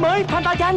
mới Fanta chanh.